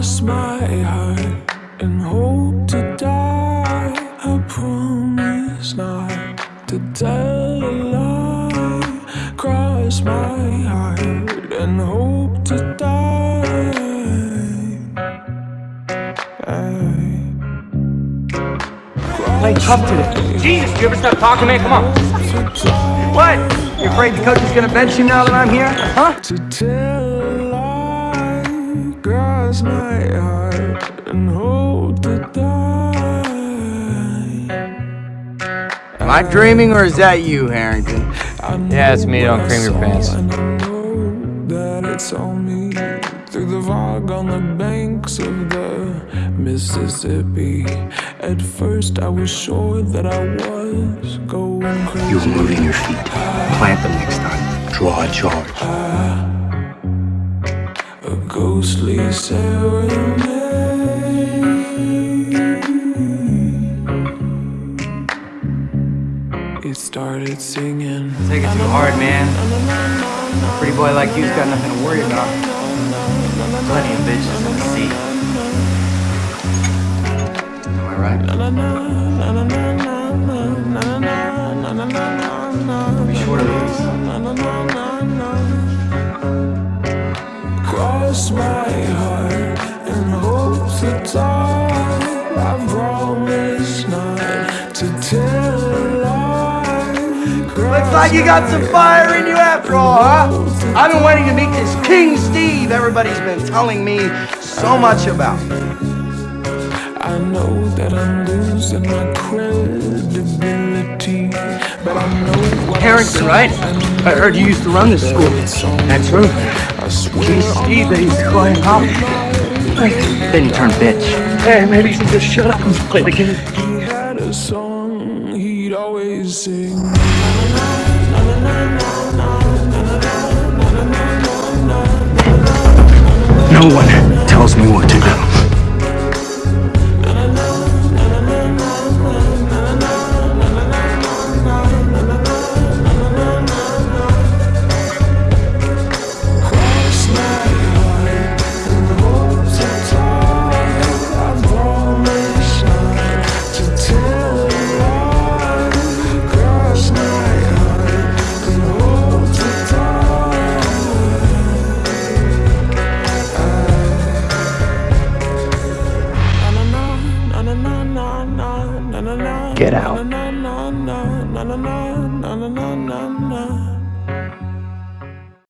my heart and hope to die. I promise not to tell a lie. Cross my heart and hope to die. Playing tough today. Jesus, do you ever stop talking, man? Come on. What? You afraid the coach is gonna bench you now that I'm here? Huh? Cross my heart and hope to die. Am I dreaming or is that you, Harrington? Yeah, it's me. Don't cream your pants. I know that it's on me through the fog on the banks of the Mississippi. At first, I was sure that I was going crazy. You're moving your feet. Plant them next time. Draw a charge. Started singing. Take it too hard, man. A pretty boy like you's got nothing to worry about. Plenty of bitches in the sea. Am I right? Be sure to. Cross my heart and hope to die. I promise not to tell a lie. Looks like you got some fire in you after all, huh? I've been waiting to meet this King Steve everybody's been telling me so much about. I know that I'm losing my credibility, but I know what Harrington, right? I heard you used to run this school. That's true. King Steve, they used to call. Then he turned bitch. Hey, maybe you should just shut up and play the game. he had a song he'd always sing. No one tells me what Get out.